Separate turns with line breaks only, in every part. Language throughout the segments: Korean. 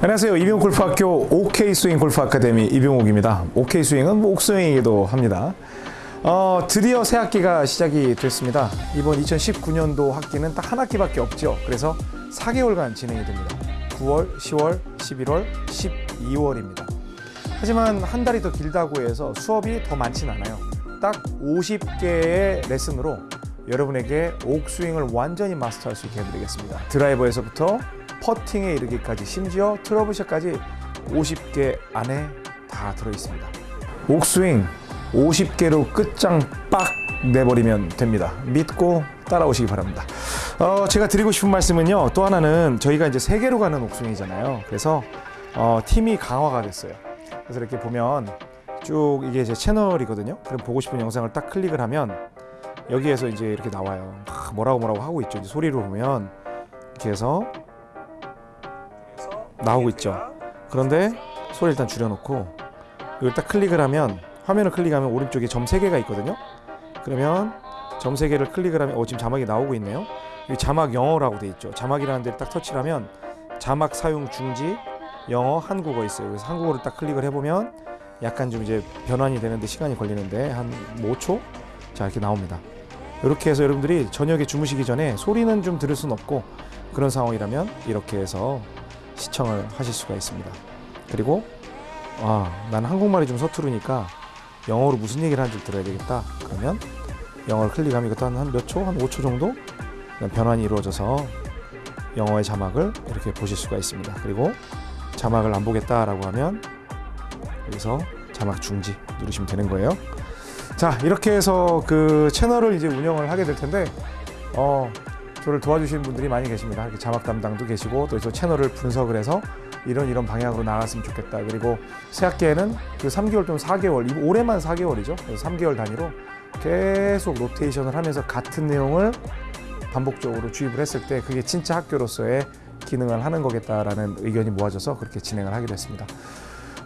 안녕하세요. 이병옥 골프학교 OK 스윙 골프 아카데미 이병옥입니다. OK 스윙은 뭐 옥스윙이기도 합니다. 어, 드디어 새 학기가 시작이 됐습니다. 이번 2019년도 학기는 딱 한 학기밖에 없죠. 그래서 4개월간 진행이 됩니다. 9월, 10월, 11월, 12월입니다. 하지만 한 달이 더 길다고 해서 수업이 더 많진 않아요. 딱 50개의 레슨으로 여러분에게 옥스윙을 완전히 마스터할 수 있게 해드리겠습니다. 드라이버에서부터 퍼팅에 이르기까지 심지어 트러블샷까지 50개 안에 다 들어있습니다. 옥스윙 50개로 끝장 빡 내버리면 됩니다. 믿고 따라오시기 바랍니다. 어, 제가 드리고 싶은 말씀은요. 또 하나는 저희가 이제 세계로 가는 옥스윙이잖아요. 그래서 어, 팀이 강화가 됐어요. 그래서 이렇게 보면 쭉 이게 제 채널이거든요. 그럼 보고 싶은 영상을 딱 클릭을 하면 여기에서 이제 이렇게 나와요. 막 뭐라고 뭐라고 하고 있죠. 소리로 보면 이렇게 해서 나오고 있죠. 그런데 소리 일단 줄여놓고 이걸 딱 클릭을 하면 화면을 클릭하면 오른쪽에 점 3개가 있거든요. 그러면 점 3개를 클릭을 하면 어 지금 자막이 나오고 있네요. 이 자막 영어라고 돼 있죠. 자막이라는 데를 딱 터치를 하면 자막 사용 중지 영어 한국어 있어요. 그래서 한국어를 딱 클릭을 해보면 약간 좀 이제 변환이 되는데 시간이 걸리는데 한 5초 자 이렇게 나옵니다. 이렇게 해서 여러분들이 저녁에 주무시기 전에 소리는 좀 들을 순 없고 그런 상황이라면 이렇게 해서 시청을 하실 수가 있습니다. 그리고 아, 난 한국말이 좀 서투르니까 영어로 무슨 얘기를 하는지 들어야 되겠다. 그러면 영어를 클릭하면 이것도 한몇 초? 한 5초 정도 변환이 이루어져서 영어의 자막을 이렇게 보실 수가 있습니다. 그리고 자막을 안 보겠다라고 하면 여기서 자막 중지 누르시면 되는 거예요. 자, 이렇게 해서 그 채널을 이제 운영을 하게 될 텐데 어, 저를 도와주시는 분들이 많이 계십니다. 이렇게 자막 담당도 계시고 또 저 채널을 분석을 해서 이런 이런 방향으로 나갔으면 좋겠다. 그리고 새 학기에는 그 3개월 또는 4개월, 이 올해만 4개월이죠. 그래서 3개월 단위로 계속 로테이션을 하면서 같은 내용을 반복적으로 주입을 했을 때 그게 진짜 학교로서의 기능을 하는 거겠다라는 의견이 모아져서 그렇게 진행을 하기로 했습니다.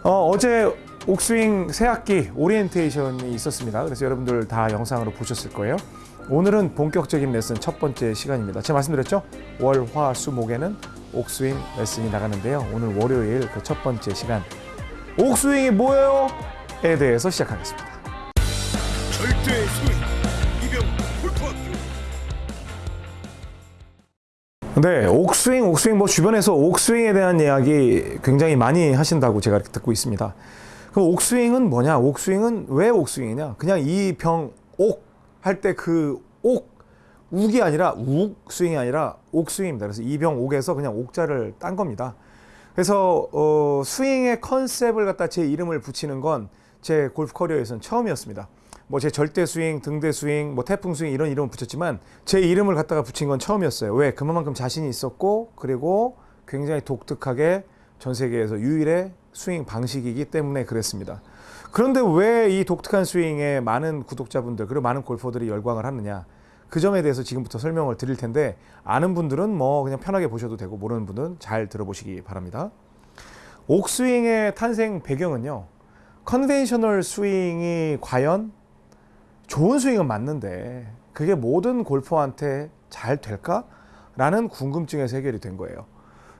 어, 어제 옥스윙 새 학기 오리엔테이션이 있었습니다. 그래서 여러분들 다 영상으로 보셨을 거예요. 오늘은 본격적인 레슨 첫 번째 시간입니다. 제가 말씀드렸죠? 월, 화, 수, 목에는 옥스윙 레슨이 나가는데요. 오늘 월요일 그 첫 번째 시간 옥스윙이 뭐예요? 에 대해서 시작하겠습니다.
절대 스윙 이병 골프학교
네, 옥스윙, 옥스윙 뭐 주변에서 옥스윙에 대한 이야기 굉장히 많이 하신다고 제가 이렇게 듣고 있습니다. 그럼 옥스윙은 뭐냐? 옥스윙은 왜 옥스윙이냐? 그냥 이 병 옥 할 때 그 옥, 욱이 아니라 욱 스윙이 아니라 옥 스윙입니다. 그래서 이병 옥에서 그냥 옥자를 딴 겁니다. 그래서 어, 스윙의 컨셉을 갖다 제 이름을 붙이는 건 제 골프 커리어에서는 처음이었습니다. 뭐 제 절대 스윙, 등대 스윙, 뭐 태풍 스윙 이런 이름을 붙였지만 제 이름을 갖다가 붙인 건 처음이었어요. 왜? 그만큼 자신이 있었고 그리고 굉장히 독특하게 전 세계에서 유일의 스윙 방식이기 때문에 그랬습니다. 그런데 왜 이 독특한 스윙에 많은 구독자분들 그리고 많은 골퍼들이 열광을 하느냐? 그 점에 대해서 지금부터 설명을 드릴 텐데 아는 분들은 뭐 그냥 편하게 보셔도 되고 모르는 분은 잘 들어보시기 바랍니다. 옥스윙의 탄생 배경은요. conventional 스윙이 과연 좋은 스윙은 맞는데 그게 모든 골퍼한테 잘 될까? 라는 궁금증에서 해결이 된 거예요.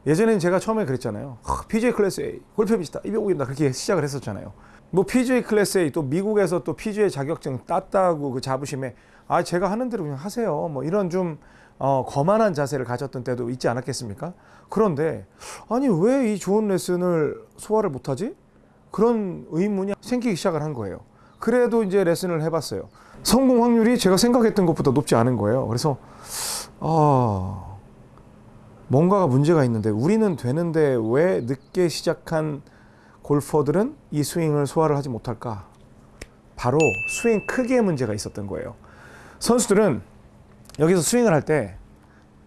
예전에는 제가 처음에 그랬잖아요. PGA class A, 골프 비슷다, 이병욱입니다. 그렇게 시작을 했었잖아요. 뭐 PGA class A, 또 미국에서 또 PGA 자격증 땄다고 그 자부심에 아 제가 하는 대로 그냥 하세요. 뭐 이런 좀 어, 거만한 자세를 가졌던 때도 있지 않았겠습니까? 그런데 아니 왜 이 좋은 레슨을 소화를 못하지? 그런 의문이 생기기 시작을 한 거예요. 그래도 이제 레슨을 해봤어요. 성공 확률이 제가 생각했던 것보다 높지 않은 거예요. 그래서 아 뭔가가 문제가 있는데 우리는 되는데 왜 늦게 시작한 골퍼들은 이 스윙을 소화를 하지 못할까? 바로 스윙 크기의 문제가 있었던 거예요. 선수들은 여기서 스윙을 할 때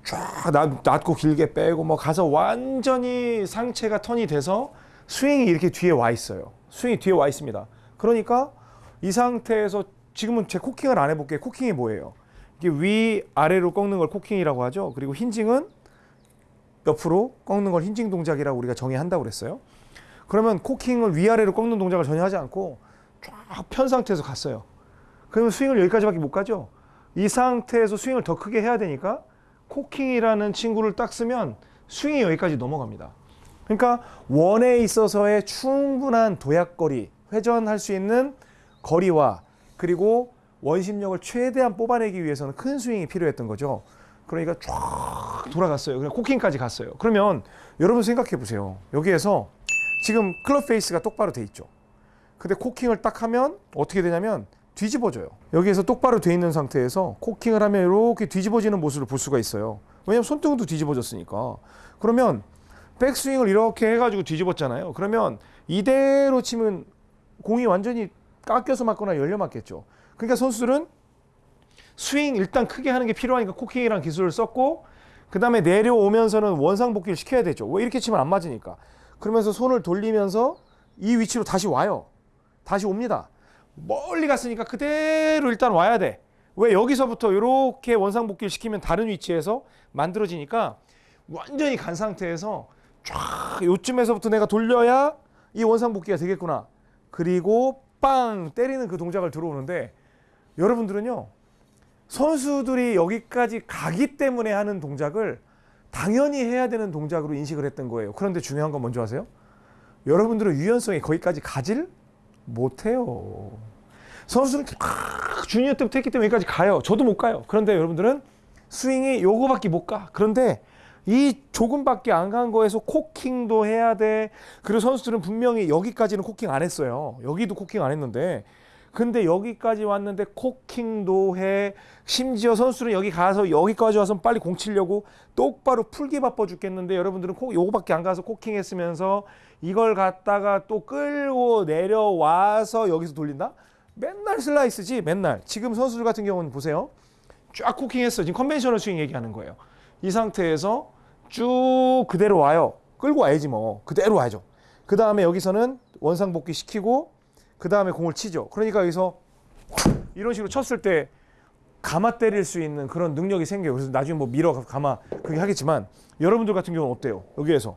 쫙 낮고 길게 빼고 뭐 가서 완전히 상체가 턴이 돼서 스윙이 이렇게 뒤에 와 있어요. 스윙이 뒤에 와 있습니다. 그러니까 이 상태에서 지금은 제 코킹을 안 해볼게요. 코킹이 뭐예요? 이게 위 아래로 꺾는 걸 코킹이라고 하죠. 그리고 hinging은 옆으로 꺾는 걸 hinging 동작이라고 우리가 정의한다고 그랬어요. 그러면 코킹을 위아래로 꺾는 동작을 전혀 하지 않고 쫙 편 상태에서 갔어요. 그러면 스윙을 여기까지밖에 못 가죠. 이 상태에서 스윙을 더 크게 해야 되니까 코킹이라는 친구를 딱 쓰면 스윙이 여기까지 넘어갑니다. 그러니까 원에 있어서의 충분한 도약거리, 회전할 수 있는 거리와 그리고 원심력을 최대한 뽑아내기 위해서는 큰 스윙이 필요했던 거죠. 그러니까 쫙 돌아갔어요. 그냥 코킹까지 갔어요. 그러면 여러분 생각해 보세요. 여기에서 지금 club face가 똑바로 돼 있죠. 근데 코킹을 딱 하면 어떻게 되냐면 뒤집어져요. 여기에서 똑바로 돼 있는 상태에서 코킹을 하면 이렇게 뒤집어지는 모습을 볼 수가 있어요. 왜냐면 손등도 뒤집어졌으니까. 그러면 백스윙을 이렇게 해가지고 뒤집었잖아요. 그러면 이대로 치면 공이 완전히 깎여서 맞거나 열려 맞겠죠. 그러니까 선수들은 스윙 일단 크게 하는 게 필요하니까 코킹이라는 기술을 썼고 그 다음에 내려오면서는 원상복귀를 시켜야 되죠. 왜 이렇게 치면 안 맞으니까. 그러면서 손을 돌리면서 이 위치로 다시 와요. 다시 옵니다. 멀리 갔으니까 그대로 일단 와야 돼. 왜 여기서부터 이렇게 원상복귀를 시키면 다른 위치에서 만들어지니까 완전히 간 상태에서 쫙 요쯤에서부터 내가 돌려야 이 원상복귀가 되겠구나. 그리고 빵 때리는 그 동작을 들어오는데 여러분들은요 선수들이 여기까지 가기 때문에 하는 동작을 당연히 해야 되는 동작으로 인식을 했던 거예요. 그런데 중요한 건 뭔지 아세요? 여러분들은 유연성이 거기까지 가질 못해요. 선수들은 막 주니어 때부터 했기 때문에 여기까지 가요. 저도 못 가요. 그런데 여러분들은 스윙이 요거밖에 못 가. 그런데 이 조금밖에 안 간 거에서 코킹도 해야 돼. 그리고 선수들은 분명히 여기까지는 코킹 안 했어요. 여기도 코킹 안 했는데 근데 여기까지 왔는데 코킹도 해. 심지어 선수는 여기 가서 여기까지 와서 빨리 공 치려고 똑바로 풀기 바빠 죽겠는데 여러분들은 코, 요거밖에 안 가서 코킹 했으면서 이걸 갖다가 또 끌고 내려와서 여기서 돌린다? 맨날 슬라이스지 맨날. 지금 선수들 같은 경우는 보세요. 쫙 코킹 했어. 지금 conventional 스윙 얘기하는 거예요. 이 상태에서 쭉 그대로 와요. 끌고 와야지 뭐. 그대로 와야죠. 그 다음에 여기서는 원상복귀 시키고 그 다음에 공을 치죠. 그러니까 여기서 이런 식으로 쳤을 때 감아 때릴 수 있는 그런 능력이 생겨요. 그래서 나중에 뭐 밀어 감아 그렇게 하겠지만 여러분들 같은 경우는 어때요? 여기에서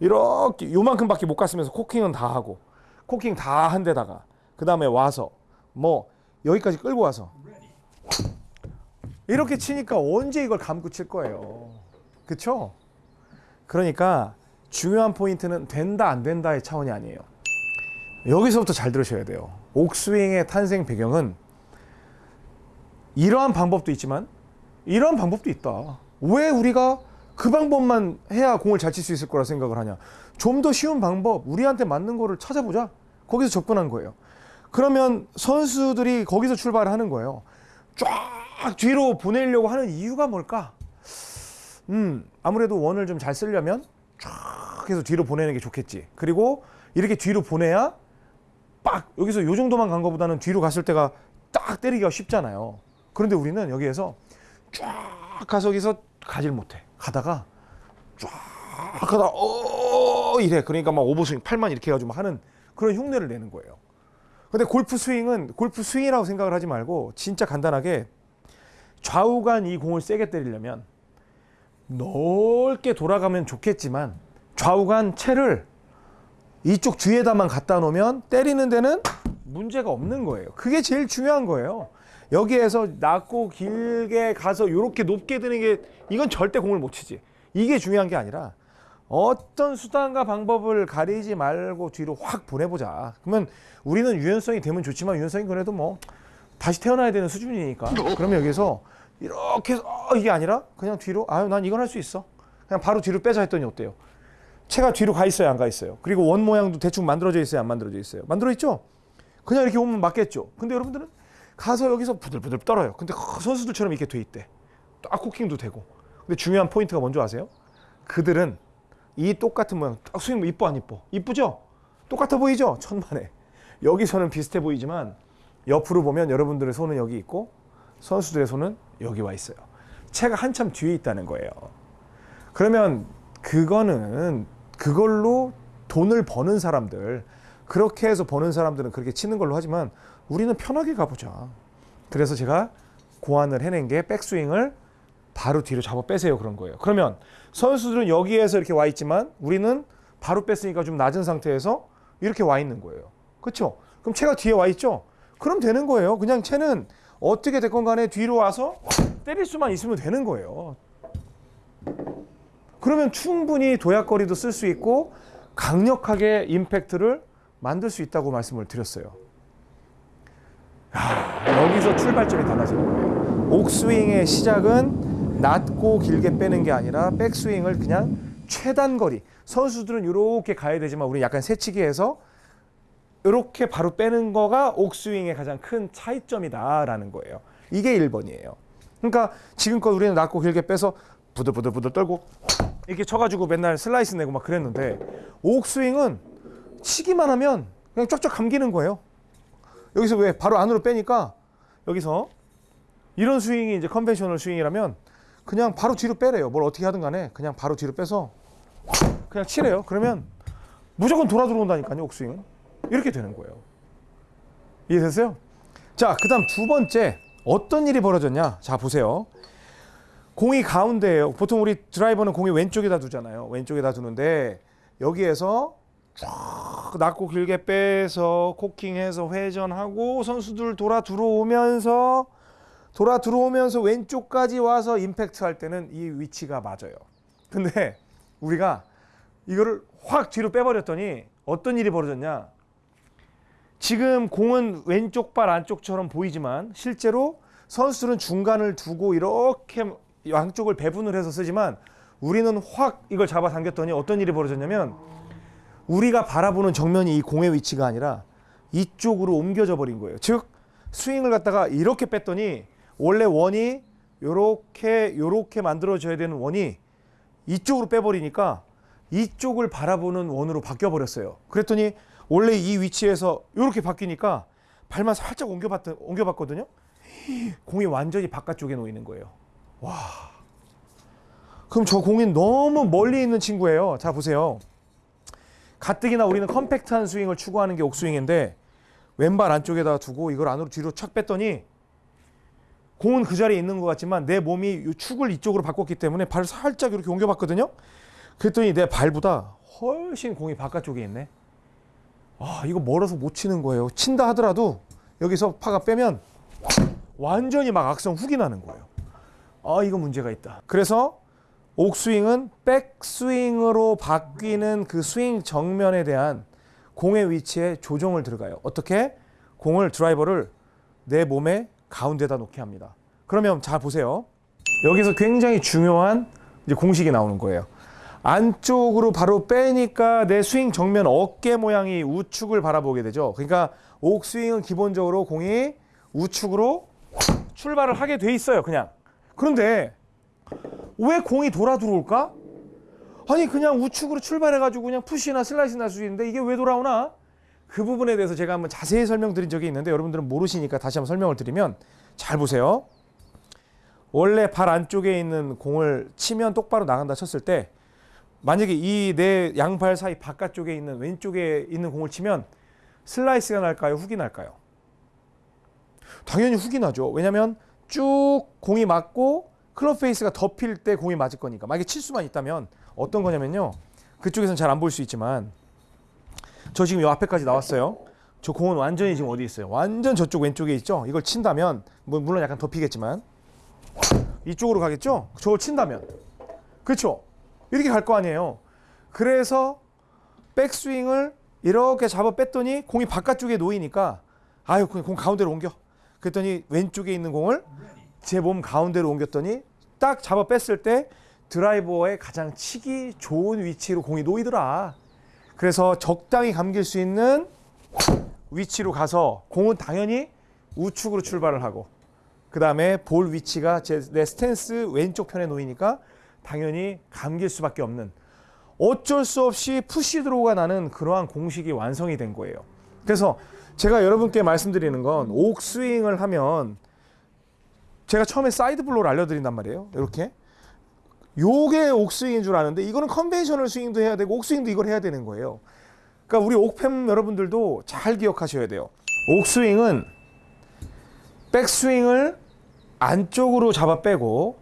이렇게 요만큼밖에 못 갔으면서 코킹은 다 하고 코킹 다 한 데다가 그 다음에 와서 뭐 여기까지 끌고 와서 이렇게 치니까 언제 이걸 감고 칠 거예요. 그쵸? 그러니까 중요한 포인트는 된다 안 된다의 차원이 아니에요. 여기서부터 잘 들으셔야 돼요. 옥스윙의 탄생 배경은 이러한 방법도 있지만 이러한 방법도 있다. 왜 우리가 그 방법만 해야 공을 잘 칠 수 있을 거라 생각을 하냐? 좀 더 쉬운 방법, 우리한테 맞는 거를 찾아보자. 거기서 접근한 거예요. 그러면 선수들이 거기서 출발을 하는 거예요. 쫙 뒤로 보내려고 하는 이유가 뭘까? 음, 아무래도 원을 좀 잘 쓰려면 쫙 해서 뒤로 보내는 게 좋겠지. 그리고 이렇게 뒤로 보내야 빡 여기서 요 정도만 간 것보다는 뒤로 갔을 때가 딱 때리기가 쉽잖아요. 그런데 우리는 여기에서 쫙 가서 여기서 가질 못해. 가다가 쫙 가다 어 이래. 그러니까 막 오버스윙 팔만 이렇게 해가지고 막 하는 그런 흉내를 내는 거예요. 근데 골프 스윙은 골프 스윙이라고 생각을 하지 말고 진짜 간단하게 좌우간 이 공을 세게 때리려면 넓게 돌아가면 좋겠지만 좌우간 채를 이쪽 뒤에다만 갖다 놓으면 때리는 데는 문제가 없는 거예요. 그게 제일 중요한 거예요. 여기에서 낮고 길게 가서 이렇게 높게 드는 게 이건 절대 공을 못 치지. 이게 중요한 게 아니라 어떤 수단과 방법을 가리지 말고 뒤로 확 보내보자. 그러면 우리는 유연성이 되면 좋지만 유연성이 그래도 뭐 다시 태어나야 되는 수준이니까. 그러면 여기서 이렇게 해서 어, 이게 아니라 그냥 뒤로 아유 난 이건 할수 있어. 그냥 바로 뒤로 빼자 했더니 어때요? 채가 뒤로 가 있어요, 안 가 있어요? 그리고 원 모양도 대충 만들어져 있어요, 안 만들어져 있어요? 만들어 있죠? 그냥 이렇게 오면 맞겠죠? 근데 여러분들은 가서 여기서 부들부들 떨어요. 근데 그 선수들처럼 이렇게 돼 있대. 딱 코킹도 되고. 근데 중요한 포인트가 뭔지 아세요? 그들은 이 똑같은 모양, 딱 스윙 이뻐 안 이뻐? 이쁘죠? 똑같아 보이죠? 천만에. 여기서는 비슷해 보이지만 옆으로 보면 여러분들의 손은 여기 있고 선수들의 손은 여기 와 있어요. 채가 한참 뒤에 있다는 거예요. 그러면 그거는 그걸로 돈을 버는 사람들 그렇게 해서 버는 사람들은 그렇게 치는 걸로 하지만 우리는 편하게 가보자. 그래서 제가 고안을 해낸 게 백스윙을 바로 뒤로 잡아 빼세요 그런 거예요. 그러면 선수들은 여기에서 이렇게 와 있지만 우리는 바로 뺐으니까 좀 낮은 상태에서 이렇게 와 있는 거예요. 그렇죠? 그럼 채가 뒤에 와 있죠? 그럼 되는 거예요. 그냥 채는 어떻게 됐건 간에 뒤로 와서 때릴 수만 있으면 되는 거예요. 그러면 충분히 도약거리도 쓸 수 있고 강력하게 임팩트를 만들 수 있다고 말씀을 드렸어요. 야, 여기서 출발점이 달라지는 거예요. 옥스윙의 시작은 낮고 길게 빼는 게 아니라 백스윙을 그냥 최단 거리. 선수들은 이렇게 가야 되지만 우리 약간 새치기 해서 이렇게 바로 빼는 거가 옥스윙의 가장 큰 차이점이다라는 거예요. 이게 1번이에요. 그러니까 지금껏 우리는 낮고 길게 빼서 부들부들부들 떨고 이렇게 쳐가지고 맨날 슬라이스 내고 막 그랬는데 옥스윙은 치기만 하면 그냥 쫙쫙 감기는 거예요. 여기서 왜 바로 안으로 빼니까 여기서 이런 스윙이 이제 conventional 스윙이라면 그냥 바로 뒤로 빼래요. 뭘 어떻게 하든 간에 그냥 바로 뒤로 빼서 그냥 치래요. 그러면 무조건 돌아 들어온다니까요. 옥스윙은 이렇게 되는 거예요. 이해됐어요? 자, 그 다음 두 번째 어떤 일이 벌어졌냐? 자, 보세요. 공이 가운데예요. 보통 우리 드라이버는 공이 왼쪽에다 두잖아요. 왼쪽에다 두는데 여기에서 쫙 낮고 길게 빼서 코킹해서 회전하고 선수들 돌아 들어오면서 돌아 들어오면서 왼쪽까지 와서 임팩트 할 때는 이 위치가 맞아요. 근데 우리가 이거를 확 뒤로 빼버렸더니 어떤 일이 벌어졌냐? 지금 공은 왼쪽 발 안쪽처럼 보이지만 실제로 선수들은 중간을 두고 이렇게 양쪽을 배분을 해서 쓰지만 우리는 확 이걸 잡아 당겼더니 어떤 일이 벌어졌냐면 우리가 바라보는 정면이 이 공의 위치가 아니라 이쪽으로 옮겨져 버린 거예요. 즉 스윙을 갖다가 이렇게 뺐더니 원래 원이 요렇게 요렇게 만들어져야 되는 원이 이쪽으로 빼버리니까 이쪽을 바라보는 원으로 바뀌어 버렸어요. 그랬더니 원래 이 위치에서 이렇게 바뀌니까 발만 살짝 옮겨봤 옮겨봤거든요. 공이 완전히 바깥쪽에 놓이는 거예요. 와. 그럼 저 공이 너무 멀리 있는 친구예요. 자 보세요. 가뜩이나 우리는 컴팩트한 스윙을 추구하는 게 옥스윙인데 왼발 안쪽에다 두고 이걸 안으로 뒤로 착 뺐더니 공은 그 자리에 있는 것 같지만 내 몸이 이 축을 이쪽으로 바꿨기 때문에 발을 살짝 이렇게 옮겨봤거든요. 그랬더니 내 발보다 훨씬 공이 바깥쪽에 있네. 아 이거 멀어서 못 치는 거예요. 친다 하더라도 여기서 파가 빼면 완전히 막 악성 훅이 나는 거예요. 아 이거 문제가 있다. 그래서 옥스윙은 백스윙으로 바뀌는 그 스윙 정면에 대한 공의 위치에 조정을 들어가요. 어떻게? 공을 드라이버를 내 몸의 가운데다 놓게 합니다. 그러면 잘 보세요. 여기서 굉장히 중요한 이제 공식이 나오는 거예요. 안쪽으로 바로 빼니까 내 스윙 정면 어깨 모양이 우측을 바라보게 되죠. 그러니까 옥스윙은 기본적으로 공이 우측으로 출발을 하게 돼 있어요. 그냥. 그런데 왜 공이 돌아 들어올까? 아니 그냥 우측으로 출발해가지고 그냥 푸시나 슬라이스 날 수 있는데 이게 왜 돌아오나? 그 부분에 대해서 제가 한번 자세히 설명드린 적이 있는데 여러분들은 모르시니까 다시 한번 설명을 드리면 잘 보세요. 원래 발 안쪽에 있는 공을 치면 똑바로 나간다 쳤을 때 만약에 이 내 양발 사이 바깥쪽에 있는 왼쪽에 있는 공을 치면 슬라이스가 날까요? 훅이 날까요? 당연히 훅이 나죠. 왜냐하면 쭉 공이 맞고 클럽 페이스가 덮일 때 공이 맞을 거니까. 만약에 칠 수만 있다면 어떤 거냐면요. 그쪽에서는 잘 안 보일 수 있지만 저 지금 요 앞에까지 나왔어요. 저 공은 완전히 지금 어디 있어요? 완전 저쪽 왼쪽에 있죠. 이걸 친다면 뭐 물론 약간 덮이겠지만 이쪽으로 가겠죠. 저걸 친다면 그렇죠. 이렇게 갈 거 아니에요. 그래서 백스윙을 이렇게 잡아 뺐더니 공이 바깥쪽에 놓이니까 아유 그냥 공 가운데로 옮겨. 그랬더니 왼쪽에 있는 공을 제 몸 가운데로 옮겼더니 딱 잡아 뺐을 때 드라이버의 가장 치기 좋은 위치로 공이 놓이더라. 그래서 적당히 감길 수 있는 위치로 가서 공은 당연히 우측으로 출발을 하고 그 다음에 볼 위치가 제, 내 스탠스 왼쪽 편에 놓이니까 당연히 감길 수밖에 없는 어쩔 수 없이 push draw가 나는 그러한 공식이 완성이 된 거예요. 그래서 제가 여러분께 말씀드리는 건 옥스윙을 하면 제가 처음에 side blow를 알려드린단 말이에요. 이렇게 요게 옥스윙인 줄 아는데 이거는 conventional 스윙도 해야 되고 옥스윙도 이걸 해야 되는 거예요. 그러니까 우리 옥팸 여러분들도 잘 기억하셔야 돼요. 옥스윙은 백스윙을 안쪽으로 잡아 빼고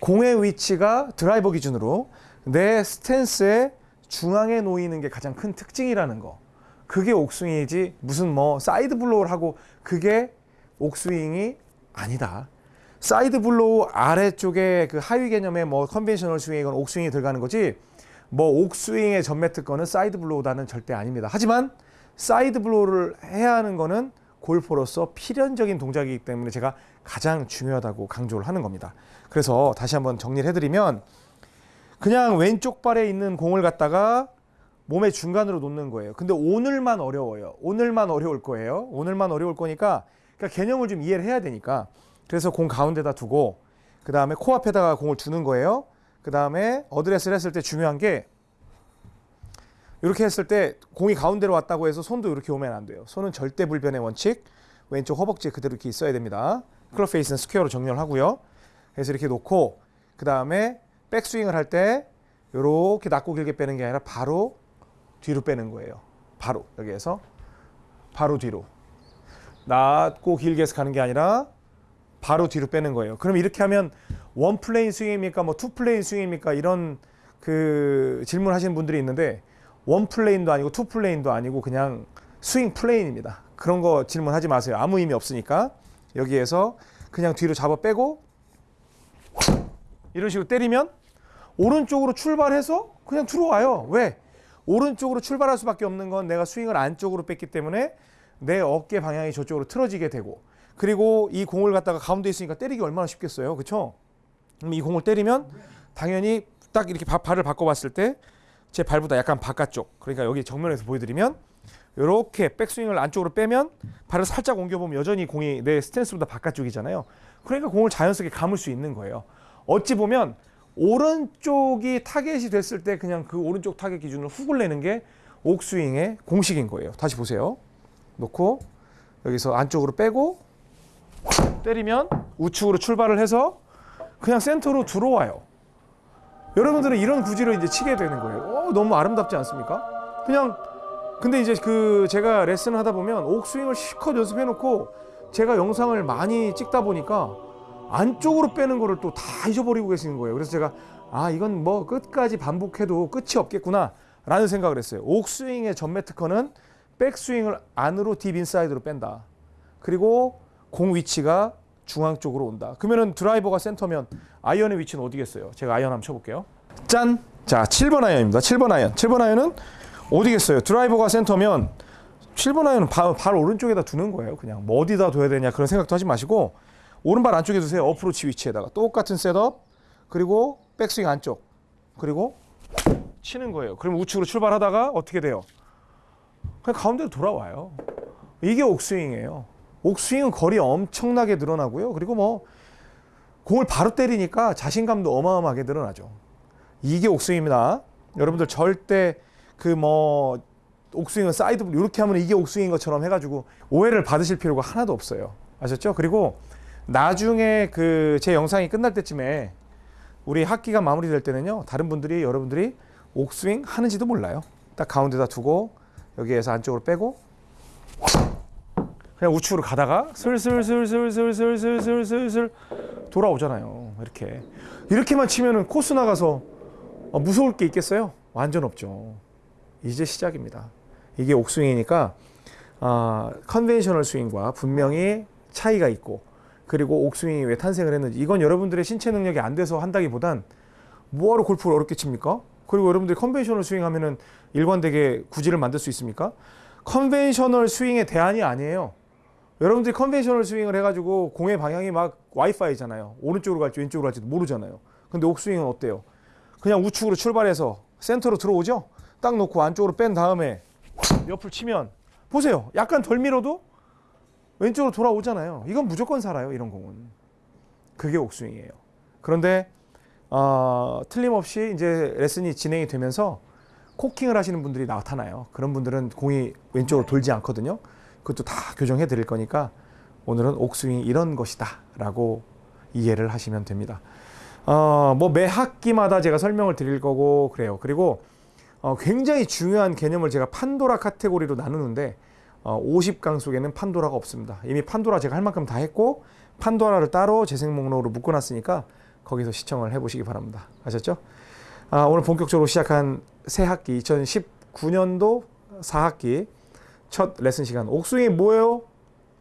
공의 위치가 드라이버 기준으로 내 스탠스의 중앙에 놓이는 게 가장 큰 특징이라는 거. 그게 옥스윙이지 무슨 뭐 side blow를 하고 그게 옥스윙이 아니다. side blow 아래쪽에 그 하위 개념의 뭐 conventional 스윙이건 옥스윙이 들어가는 거지 뭐 옥스윙의 전매 특권은 side blow다는 절대 아닙니다. 하지만 side blow를 해야 하는 거는 골퍼로서 필연적인 동작이기 때문에 제가 가장 중요하다고 강조를 하는 겁니다. 그래서 다시 한번 정리를 해드리면 그냥 왼쪽 발에 있는 공을 갖다가 몸의 중간으로 놓는 거예요. 근데 오늘만 어려워요. 오늘만 어려울 거예요. 오늘만 어려울 거니까 그러니까 개념을 좀 이해를 해야 되니까 그래서 공 가운데다 두고 그 다음에 코앞에다가 공을 두는 거예요. 그 다음에 어드레스를 했을 때 중요한 게 이렇게 했을 때 공이 가운데로 왔다고 해서 손도 이렇게 오면 안 돼요. 손은 절대 불변의 원칙. 왼쪽 허벅지에 그대로 이렇게 있어야 됩니다. 클럽 페이스는 square로 정렬 하고요. 그래서 이렇게 놓고 그 다음에 백스윙을 할 때 이렇게 낮고 길게 빼는 게 아니라 바로 뒤로 빼는 거예요. 바로 여기에서 바로 뒤로 낮고 길게 해서 가는 게 아니라 바로 뒤로 빼는 거예요. 그럼 이렇게 하면 one plane 스윙입니까? 뭐 two plane 스윙입니까? 이런 그 질문하시는 분들이 있는데 one plane도 아니고 two plane도 아니고 그냥 스윙 plane입니다. 그런 거 질문하지 마세요. 아무 의미 없으니까 여기에서 그냥 뒤로 잡아 빼고 이런 식으로 때리면 오른쪽으로 출발해서 그냥 들어와요. 왜? 오른쪽으로 출발할 수밖에 없는 건 내가 스윙을 안쪽으로 뺐기 때문에 내 어깨 방향이 저쪽으로 틀어지게 되고 그리고 이 공을 갖다가 가운데 있으니까 때리기 얼마나 쉽겠어요. 그렇죠? 그럼 이 공을 때리면 당연히 딱 이렇게 바- 발을 바꿔봤을 때 제 발보다 약간 바깥쪽 그러니까 여기 정면에서 보여드리면 이렇게 백스윙을 안쪽으로 빼면 발을 살짝 옮겨보면 여전히 공이 내 스탠스보다 바깥쪽이잖아요. 그러니까 공을 자연스럽게 감을 수 있는 거예요. 어찌 보면 오른쪽이 타겟이 됐을 때 그냥 그 오른쪽 타겟 기준으로 훅을 내는 게 옥스윙의 공식인 거예요. 다시 보세요. 놓고 여기서 안쪽으로 빼고 때리면 우측으로 출발을 해서 그냥 센터로 들어와요. 여러분들은 이런 구지로 이제 치게 되는 거예요. 어, 너무 아름답지 않습니까? 그냥 근데 이제 그 제가 레슨을 하다 보면 옥스윙을 실컷 연습해 놓고 제가 영상을 많이 찍다 보니까 안쪽으로 빼는 거를 또 다 잊어버리고 계시는 거예요. 그래서 제가 아 이건 뭐 끝까지 반복해도 끝이 없겠구나 라는 생각을 했어요. 옥스윙의 전매 특허는 백스윙을 안으로 deep inside로 뺀다. 그리고 공 위치가 중앙 쪽으로 온다. 그러면은 드라이버가 센터면 아이언의 위치는 어디겠어요? 제가 아이언 한번 쳐볼게요. 짠! 자, 7번 아이언입니다. 7번 아이언. 7번 아이언은 어디겠어요? 드라이버가 센터면 7번 아이언은 발, 발 오른쪽에다 두는 거예요. 그냥 뭐 어디다 둬야 되냐 그런 생각도 하지 마시고 오른발 안쪽에 두세요. 어프로치 위치에다가 똑같은 setup 그리고 백스윙 안쪽 그리고 치는 거예요. 그럼 우측으로 출발하다가 어떻게 돼요? 그냥 가운데로 돌아와요. 이게 옥스윙이에요. 옥스윙은 거리 엄청나게 늘어나고요. 그리고 뭐 공을 바로 때리니까 자신감도 어마어마하게 늘어나죠. 이게 옥스윙입니다. 여러분들 절대 그 뭐 옥스윙은 사이드 이렇게 하면 이게 옥스윙인 것처럼 해가지고 오해를 받으실 필요가 하나도 없어요. 아셨죠? 그리고 나중에 그 제 영상이 끝날 때쯤에 우리 학기가 마무리될 때는요. 다른 분들이 여러분들이 옥스윙 하는지도 몰라요. 딱 가운데다 두고 여기에서 안쪽으로 빼고 그냥 우측으로 가다가 슬슬슬슬슬슬슬슬슬 돌아오잖아요. 이렇게 이렇게만 치면은 코스 나가서 어, 무서울 게 있겠어요? 완전 없죠. 이제 시작입니다. 이게 옥스윙이니까 아, conventional 스윙과 분명히 차이가 있고 그리고 옥스윙이 왜 탄생을 했는지 이건 여러분들의 신체 능력이 안 돼서 한다기보단 뭐하러 골프를 어렵게 칩니까? 그리고 여러분들이 conventional 스윙 하면은 일관되게 구질을 만들 수 있습니까? conventional 스윙의 대안이 아니에요. 여러분들이 conventional 스윙을 해가지고 공의 방향이 막 와이파이잖아요. 오른쪽으로 갈지 왼쪽으로 갈지도 모르잖아요. 근데 옥스윙은 어때요? 그냥 우측으로 출발해서 센터로 들어오죠? 딱 놓고 안쪽으로 뺀 다음에 옆을 치면 보세요. 약간 덜 밀어도 왼쪽으로 돌아오잖아요. 이건 무조건 살아요. 이런 공은. 그게 옥스윙이에요. 그런데 어, 틀림없이 이제 레슨이 진행이 되면서 코킹을 하시는 분들이 나타나요. 그런 분들은 공이 왼쪽으로 돌지 않거든요. 그것도 다 교정해 드릴 거니까 오늘은 옥스윙이 이런 것이다 라고 이해를 하시면 됩니다. 어, 뭐 매 학기마다 제가 설명을 드릴 거고 그래요. 그리고 어, 굉장히 중요한 개념을 제가 판도라 카테고리로 나누는데 어, 50강 속에는 판도라가 없습니다. 이미 판도라 제가 할 만큼 다 했고 판도라를 따로 재생 목록으로 묶어놨으니까 거기서 시청을 해보시기 바랍니다. 아셨죠? 아, 오늘 본격적으로 시작한 새 학기 2019년도 4학기 첫 레슨 시간 옥스윙이 뭐예요?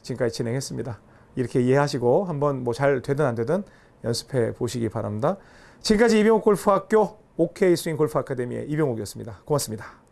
지금까지 진행했습니다. 이렇게 이해하시고 한번 뭐 잘 되든 안 되든 연습해 보시기 바랍니다. 지금까지 이병옥 골프학교 OK 스윙 골프 아카데미의 이병옥이었습니다. 고맙습니다.